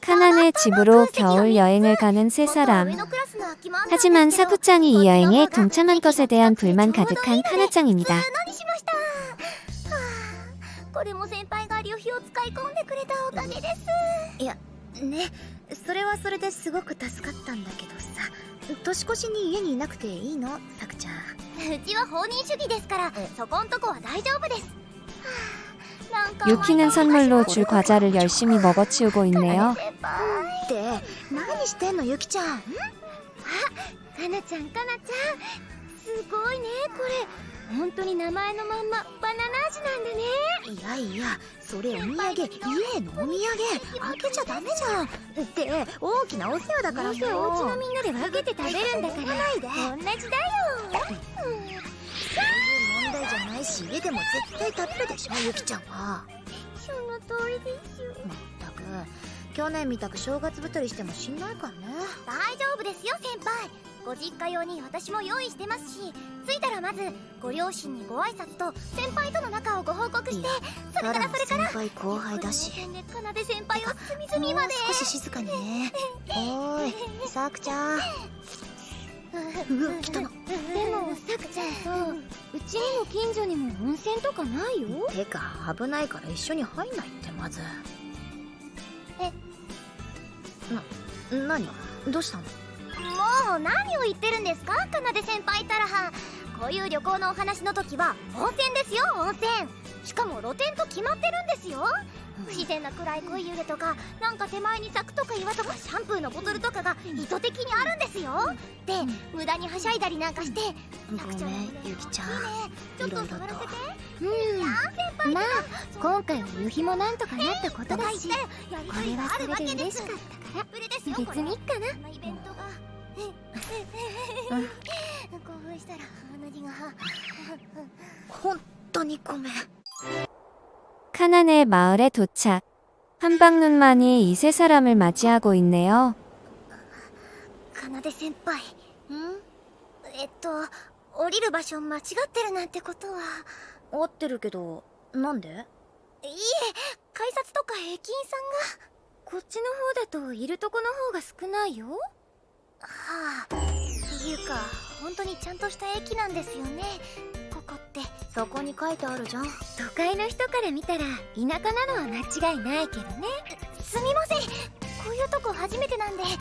카난의 집으로 겨울 여행을 가는 세 사람. 하지만 사쿠짱이 이 여행에 동참한 것에 대한 불만 가득한 카나짱입니다. 유키는 선물로 줄 과자를 열심히 먹어치우고 있네요. し家でも絶対食べるでしょゆきちゃんは。その通りですよ。まったく去年みたく正月太りしてもしんないからね。大丈夫ですよ先輩。ご実家用に私も用意してますし着いたらまずご両親にご挨拶と先輩との仲をご報告してそれからそれから。先輩後輩だし。かなで先輩を隅々まで。少し静かにね。おーいさくちゃん。うわ来たのさくちゃんさうちにも近所にも温泉とかないよ？てか危ないから一緒に入んないってまず。えな何どうしたの？もう何を言ってるんですか？かなで先輩たら。はこういう旅行のお話の時は温泉ですよ温泉。しかも露店と決まってるんですよ不自然な暗い濃い湯気とかなんか手前に柵とか岩とかシャンプーのボトルとかが意図的にあるんですよ。で無駄にはしゃいだりなんかしてごめんゆきちゃん。ちょっと触らせて。うん。まあ今回は夕日もなんとかなったことだしこれはそれで嬉しかったから別にいっかな。興奮したら鼻血が。本当にごめん 카난의 마을에 도착. 한방눈만이 이 세 사람을 맞이하고 있네요. かなで先輩んえっと降りる場所間違ってるなんてことは合ってるけどなんでいいえ改札とか駅員さんがこっちの方だといるとこの方が少ないよはあっていうか本当にちゃんとした駅なんですよねここって そこに書いてあるじゃん。都会の人から見たら田舎なのは間違いないけどね。すみません。こういうとこ初めてなんで。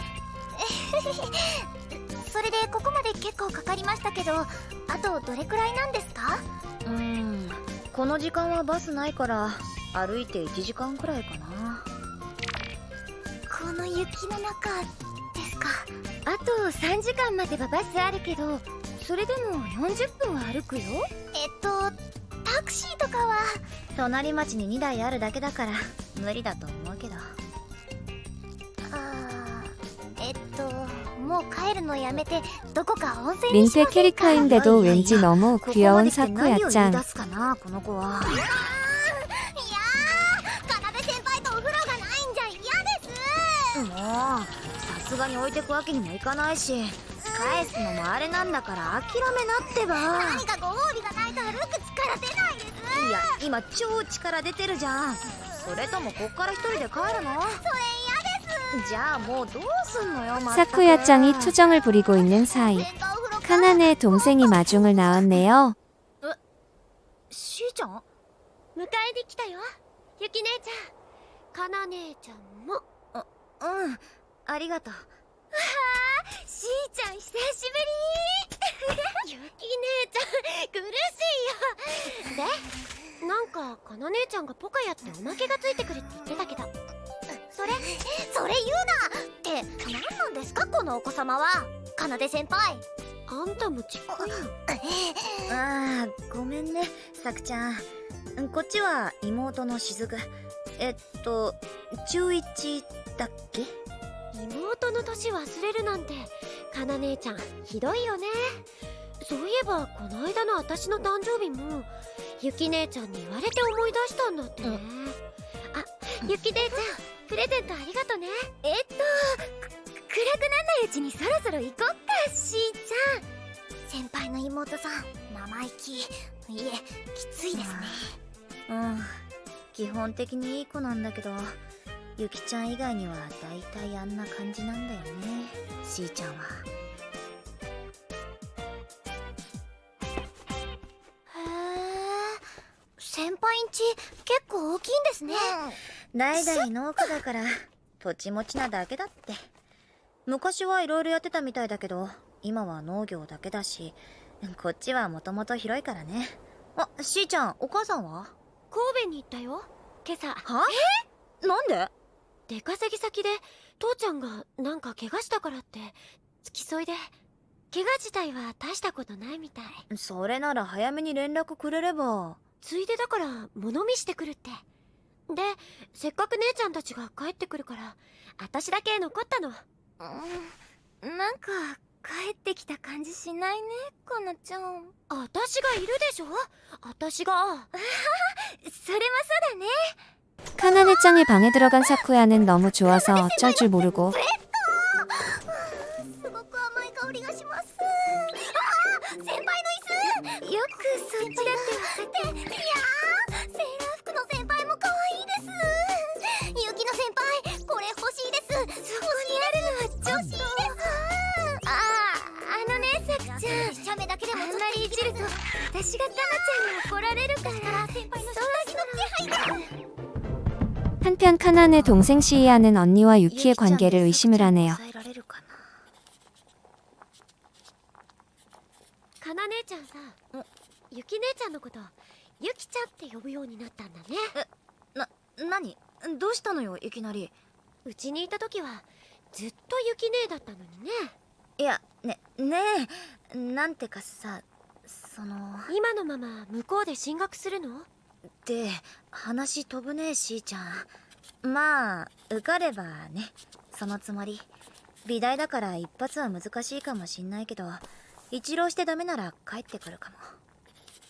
それでここまで結構かかりましたけどあとどれくらいなんですか？うんこの時間はバスないから歩いて1時間くらいかな。この雪の中ですか。あと3時間待てばバスあるけどそれでも40分は歩くよとタクシーとかは隣町に2台あるだけだから無理だと思うけど。あえっともう帰るのやめてどこか温泉にせんか린세 캐릭터인데도 왠지 너무 귀여운この？子は。もうさすがに置いてくわけにもいかないし返すのもあれなんだから諦めなってば。何かご褒美がないと歩く力出ないですいや今超力出てるじゃんそれともこっから一人で帰るのそれ嫌ですじゃあもうどうすんのよまったく 사쿠야짱이 투정을 부리고 있는 사이. 카난의 동생이 마중을 나왔네요. しーちゃん迎えに来たよゆき姉ちゃんかな姉ちゃんもあうんありがとうわあしーちゃん久しぶり かかな姉ちゃんがポカやっておまけがついてくるって言ってたけど。それそれ言うなって何なんですかこのお子様は。かなで先輩。あんたもちっこい。のああごめんねさくちゃん。こっちは妹のしずく。えっと中1だっけ？妹の年忘れるなんてかな姉ちゃんひどいよね。そういえばこの間の私の誕生日もゆき姉ちゃんに言われて思い出したんだってね。あゆき姉ちゃんプレゼントありがとね。えっとく暗くなんないうちにそろそろ行こっかしーちゃん。先輩の妹さん生意気。いえきついですね。うん。基本的にいい子なんだけどゆきちゃん以外には大体あんな感じなんだよね。しーちゃんは先輩んち結構大きいんですね、代々農家だから土地持ちなだけだって。昔はいろいろやってたみたいだけど今は農業だけだしこっちはもともと広いからね。あしーちゃんお母さんは？神戸に行ったよ。今朝。は？え？なんで？出稼ぎ先で父ちゃんがなんか怪我したからって付き添いで。怪我自体は大したことないみたい。それなら早めに連絡くれればついでだから物見してくるってでせっかく姉ちゃんたちが帰ってくるから私だけ残ったのうんなんか帰ってきた感じしないねかなちゃん私がいるでしょ私がそれもそうだね 카나네짱의 방에 들어간 사쿠야는 너무 좋아서 어쩔 줄 모르고 そっちだって分かっていやーセーラー服の先輩も可愛いですゆきの先輩これ欲しいですそこにあるのは女子ですあああのねさくちゃん写メだけでもあんまりいじると私がタナちゃんに怒られるから先輩の下着の気配が 한편 카난의 동생 시이아는 언니와 유키의 관계를 의심을 하네요. 抑えられ ゆき姉ちゃんのことゆきちゃんって呼ぶようになったんだね。な、何？どうしたのよいきなり。うちにいた時はずっとゆき姉だったのにね。いやねねえなんてかさその。今のまま向こうで進学するの？で話飛ぶねしーちゃん。まあ受かればねそのつもり。美大だから一発は難しいかもしんないけど一浪してダメなら帰ってくるか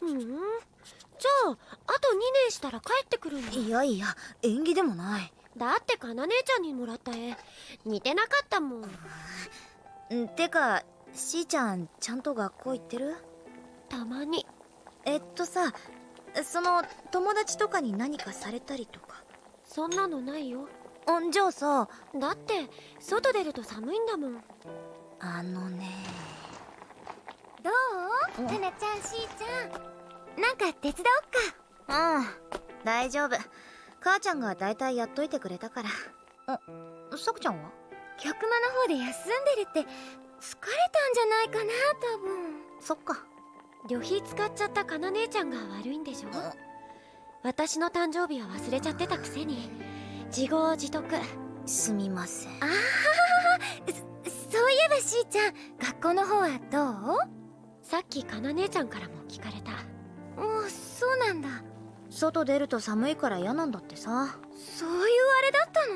うん。じゃああと2年したら帰ってくるんだもいやいや縁起でもない。だってかな姉ちゃんにもらった絵。似てなかったもん。ん。てかしーちゃんちゃんと学校行ってる？たまに。えっとさその友達とかに何かされたりとか？そんなのないよ。んじゃあさ。だって外出ると寒いんだもん。あのね。どう？うん。タナちゃんしーちゃん。なんか手伝おっか。うん大丈夫。母ちゃんが大体やっといてくれたから。あさくちゃんは？客間の方で休んでるって疲れたんじゃないかな多分。そっか。旅費使っちゃったかな姉ちゃんが悪いんでしょ私の誕生日は忘れちゃってたくせに自業自得。すみません。あそういえばしーちゃん学校の方はどう？さっきかな姉ちゃんからも聞かれたもうそうなんだ外出ると寒いから嫌なんだってさそういうあれだったの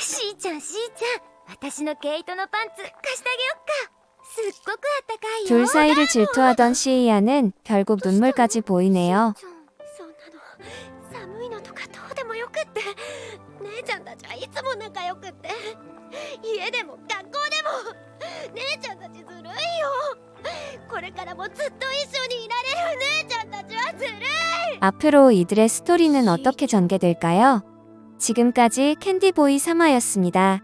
しーちゃんしーちゃん私の毛糸のパンツ貸してあげよっかすっごくあったかいよ 둘 사이를 질투하던 시이아는 결국 눈물까지 보이네요. ちゃんそんなの寒いのとかどうでもよくって姉ちゃんたちはいつも仲良くって家でも学 れからもずっと一緒にいられる姉ちゃんたちはずるい 앞으로 이들의 스토리는 어떻게 전개될까요? 지금까지 캔디보이 3화였습니다.